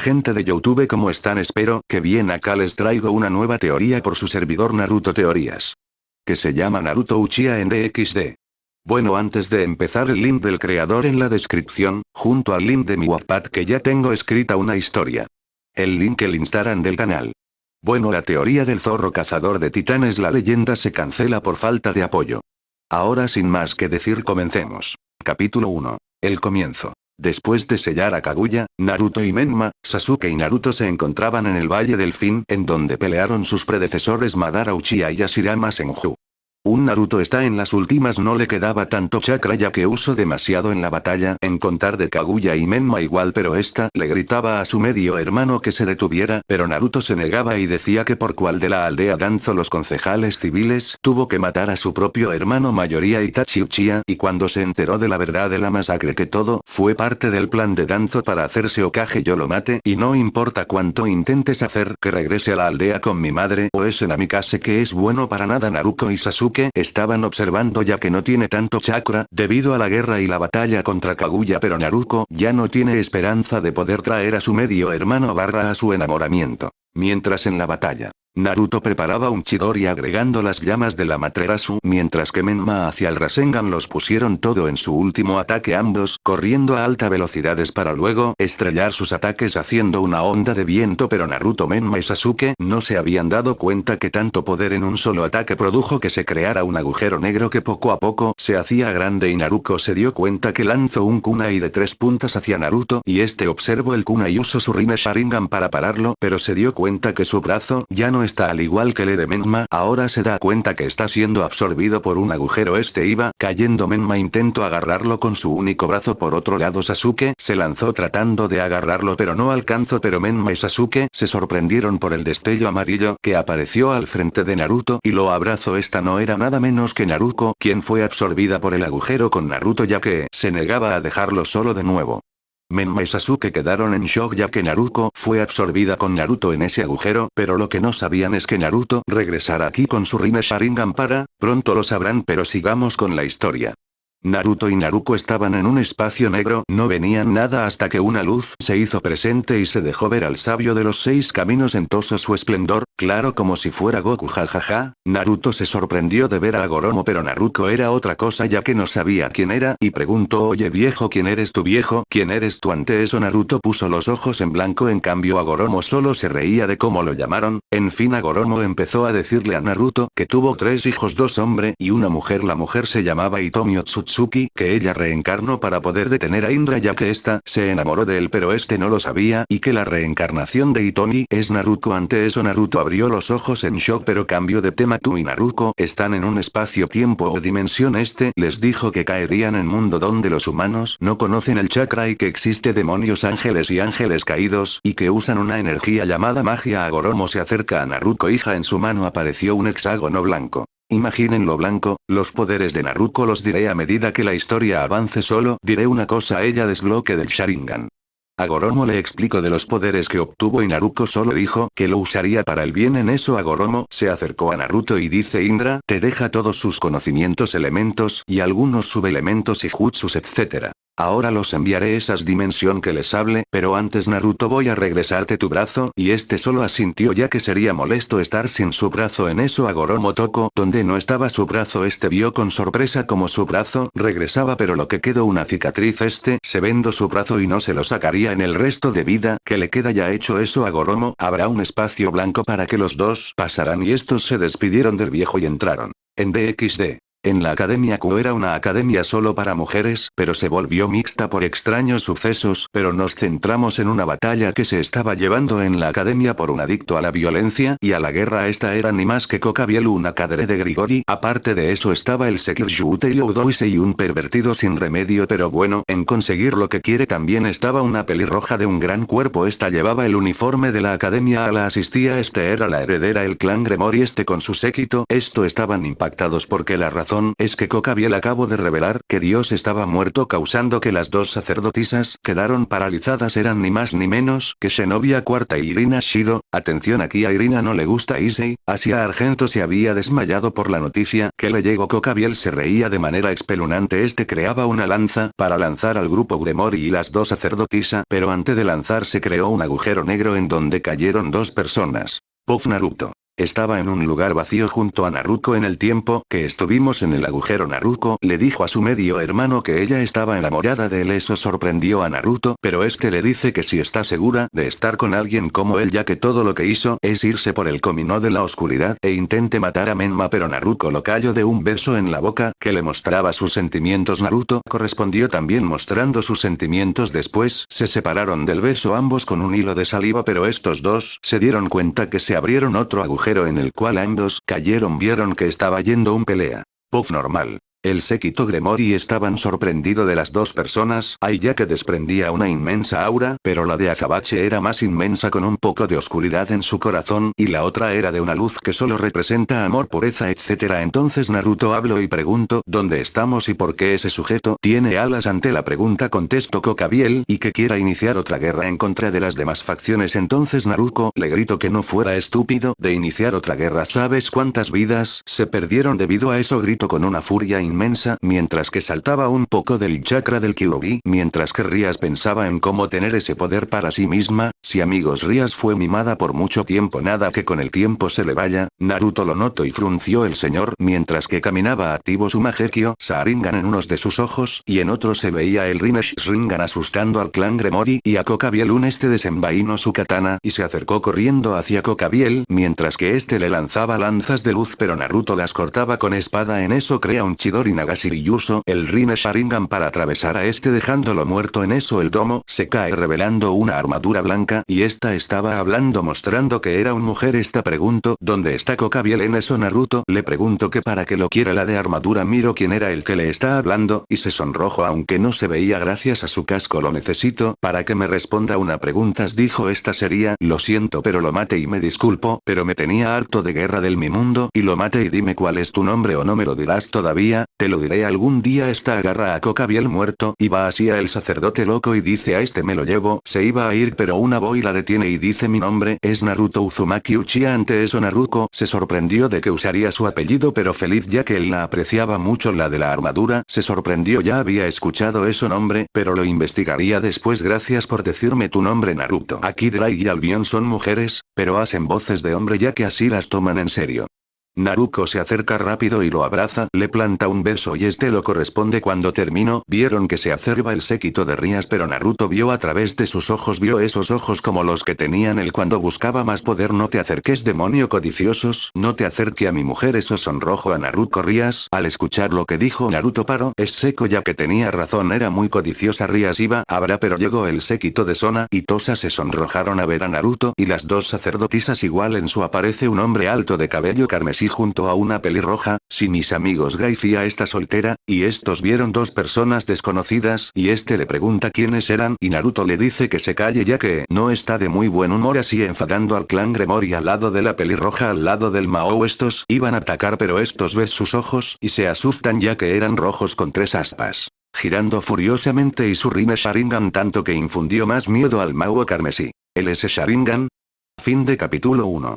gente de Youtube ¿cómo están? Espero que bien acá les traigo una nueva teoría por su servidor Naruto Teorías. Que se llama Naruto Uchiha en DXD. Bueno antes de empezar el link del creador en la descripción, junto al link de mi Wattpad que ya tengo escrita una historia. El link el Instagram del canal. Bueno la teoría del zorro cazador de titanes la leyenda se cancela por falta de apoyo. Ahora sin más que decir comencemos. Capítulo 1. El comienzo. Después de sellar a Kaguya, Naruto y Menma, Sasuke y Naruto se encontraban en el Valle del Fin en donde pelearon sus predecesores Madara Uchiha y Hashirama Senju. Un Naruto está en las últimas no le quedaba tanto chakra ya que usó demasiado en la batalla en contar de Kaguya y Menma igual pero esta le gritaba a su medio hermano que se detuviera pero Naruto se negaba y decía que por cual de la aldea Danzo los concejales civiles tuvo que matar a su propio hermano mayoría Itachi Uchiha y cuando se enteró de la verdad de la masacre que todo fue parte del plan de Danzo para hacerse Okage yo lo mate y no importa cuánto intentes hacer que regrese a la aldea con mi madre o ese Namikaze que es bueno para nada Naruto y Sasuke estaban observando ya que no tiene tanto chakra debido a la guerra y la batalla contra Kaguya pero Naruto ya no tiene esperanza de poder traer a su medio hermano barra a su enamoramiento. Mientras en la batalla, Naruto preparaba un Chidori agregando las llamas de la Materasu mientras que Menma hacia el Rasengan los pusieron todo en su último ataque ambos corriendo a alta velocidades para luego estrellar sus ataques haciendo una onda de viento pero Naruto Menma y Sasuke no se habían dado cuenta que tanto poder en un solo ataque produjo que se creara un agujero negro que poco a poco se hacía grande y Naruto se dio cuenta que lanzó un kunai de tres puntas hacia Naruto y este observó el kunai y usó su Rime Sharingan para pararlo pero se dio cuenta que su brazo ya no está al igual que el de Menma, ahora se da cuenta que está siendo absorbido por un agujero. Este iba cayendo. Menma intentó agarrarlo con su único brazo por otro lado. Sasuke se lanzó tratando de agarrarlo pero no alcanzó. Pero Menma y Sasuke se sorprendieron por el destello amarillo que apareció al frente de Naruto y lo abrazó. Esta no era nada menos que Naruto quien fue absorbida por el agujero con Naruto ya que se negaba a dejarlo solo de nuevo. Menma y Sasuke quedaron en shock ya que Naruto fue absorbida con Naruto en ese agujero, pero lo que no sabían es que Naruto regresará aquí con su Rime Sharingan para, pronto lo sabrán pero sigamos con la historia. Naruto y Naruko estaban en un espacio negro, no venían nada hasta que una luz se hizo presente y se dejó ver al sabio de los seis caminos en todo su esplendor, claro como si fuera Goku jajaja, Naruto se sorprendió de ver a Goromo pero Naruto era otra cosa ya que no sabía quién era y preguntó oye viejo quién eres tu viejo, quién eres tú ante eso Naruto puso los ojos en blanco en cambio a Goromo solo se reía de cómo lo llamaron, en fin a Goromo empezó a decirle a Naruto que tuvo tres hijos dos hombre y una mujer. La mujer se llamaba Itomi Otsutsu que ella reencarnó para poder detener a Indra ya que ésta se enamoró de él pero este no lo sabía y que la reencarnación de Itomi es Naruto. Ante eso Naruto abrió los ojos en shock pero cambio de tema. Tú y Naruto están en un espacio-tiempo o dimensión este les dijo que caerían en mundo donde los humanos no conocen el chakra y que existe demonios ángeles y ángeles caídos y que usan una energía llamada magia. Agoromo se acerca a Naruto hija en su mano apareció un hexágono blanco. Imaginen lo blanco, los poderes de Naruto los diré a medida que la historia avance solo diré una cosa a ella desbloque del Sharingan. A Goromo le explico de los poderes que obtuvo y Naruto solo dijo que lo usaría para el bien en eso a Goromo se acercó a Naruto y dice Indra te deja todos sus conocimientos elementos y algunos subelementos y jutsus etc. Ahora los enviaré esas dimensión que les hable, pero antes Naruto voy a regresarte tu brazo, y este solo asintió ya que sería molesto estar sin su brazo en eso a Goromo donde no estaba su brazo este vio con sorpresa como su brazo regresaba pero lo que quedó una cicatriz este se vendo su brazo y no se lo sacaría en el resto de vida que le queda ya hecho eso a Goromo, habrá un espacio blanco para que los dos pasarán y estos se despidieron del viejo y entraron. En DXD. En la Academia Q era una academia solo para mujeres, pero se volvió mixta por extraños sucesos, pero nos centramos en una batalla que se estaba llevando en la academia por un adicto a la violencia y a la guerra. Esta era ni más que Kokabiel una cadre de Grigori, aparte de eso estaba el Sekirjute y Udoise y un pervertido sin remedio pero bueno, en conseguir lo que quiere también estaba una pelirroja de un gran cuerpo. Esta llevaba el uniforme de la academia a la asistía este era la heredera el clan Gremori este con su séquito, esto estaban impactados porque la razón es que Kokabiel acabó de revelar que Dios estaba muerto causando que las dos sacerdotisas quedaron paralizadas. Eran ni más ni menos que Shenovia Cuarta y Irina Shido, atención aquí a Irina no le gusta Issei, Asia Argento se había desmayado por la noticia que le llegó. Kokabiel se reía de manera expelunante este creaba una lanza para lanzar al grupo Gremori y las dos sacerdotisa pero antes de lanzar se creó un agujero negro en donde cayeron dos personas. Puff Naruto. Estaba en un lugar vacío junto a Naruto en el tiempo que estuvimos en el agujero. Naruto le dijo a su medio hermano que ella estaba enamorada de él. Eso sorprendió a Naruto pero este le dice que si está segura de estar con alguien como él ya que todo lo que hizo es irse por el camino de la oscuridad e intente matar a Menma pero Naruto lo cayó de un beso en la boca que le mostraba sus sentimientos. Naruto correspondió también mostrando sus sentimientos después. Se separaron del beso ambos con un hilo de saliva pero estos dos se dieron cuenta que se abrieron otro agujero en el cual ambos cayeron vieron que estaba yendo un pelea. Puff normal. El séquito Gremori estaban sorprendido de las dos personas, ahí ya que desprendía una inmensa aura, pero la de Azabache era más inmensa con un poco de oscuridad en su corazón, y la otra era de una luz que solo representa amor, pureza etc. Entonces Naruto habló y pregunto, ¿dónde estamos y por qué ese sujeto tiene alas? Ante la pregunta contestó Kokabiel, y que quiera iniciar otra guerra en contra de las demás facciones entonces Naruto le grito que no fuera estúpido de iniciar otra guerra ¿sabes cuántas vidas se perdieron debido a eso? Grito con una furia inmensa mientras que saltaba un poco del chakra del Kyuubi mientras que Rias pensaba en cómo tener ese poder para sí misma, si amigos Rias fue mimada por mucho tiempo nada que con el tiempo se le vaya, Naruto lo notó y frunció el señor mientras que caminaba activo su Magekyo Sharingan en unos de sus ojos y en otro se veía el Rinesh Ringan asustando al clan Gremori y a Kokabiel un este desenvainó su katana y se acercó corriendo hacia Kokabiel mientras que este le lanzaba lanzas de luz pero Naruto las cortaba con espada en eso crea un Chidori Nagashiri Yuso el Rine Sharingan para atravesar a este dejándolo muerto en eso el domo se cae revelando una armadura blanca y esta estaba hablando mostrando que era un mujer esta pregunto ¿dónde está Kokabiel en eso Naruto? Le pregunto que para que lo quiera la de armadura miro quién era el que le está hablando y se sonrojo aunque no se veía gracias a su casco lo necesito para que me responda una preguntas dijo esta sería lo siento pero lo mate y me disculpo pero me tenía harto de guerra del mi mundo y lo mate y dime cuál es tu nombre o no me lo dirás todavía, te lo diré algún día esta agarra a Cocabiel muerto y va así el sacerdote loco y dice a este me lo llevo, se iba a ir pero una boy la detiene y dice mi nombre es Naruto Uzumaki Uchiha ante eso Naruto se sorprendió de que usaría su apellido pero feliz ya que él la apreciaba mucho la de la armadura, se sorprendió ya había escuchado eso nombre, pero lo investigaría después gracias por decirme tu nombre Naruto. Aquí Drai y Albion son mujeres, pero hacen voces de hombre ya que así las toman en serio. Naruto se acerca rápido y lo abraza, le planta un beso y este lo corresponde cuando terminó, vieron que se acerba el séquito de Rías pero Naruto vio a través de sus ojos vio esos ojos como los que tenían él cuando buscaba más poder. No te acerques demonio codiciosos, no te acerque a mi mujer eso sonrojo a Naruto Rías, al escuchar lo que dijo Naruto paró, es seco ya que tenía razón era muy codiciosa Rías iba, habrá pero llegó el séquito de Sona y Tosa se sonrojaron a ver a Naruto y las dos sacerdotisas igual en su aparece un hombre alto de cabello carmesí junto a una pelirroja, si mis amigos Gaifia está soltera, y estos vieron dos personas desconocidas y este le pregunta quiénes eran y Naruto le dice que se calle ya que no está de muy buen humor así enfadando al clan Gremori al lado de la pelirroja al lado del Mao estos iban a atacar pero estos ves sus ojos y se asustan ya que eran rojos con tres aspas. Girando furiosamente y su Rine Sharingan tanto que infundió más miedo al Mao carmesí. ¿El ese Sharingan? Fin de capítulo 1.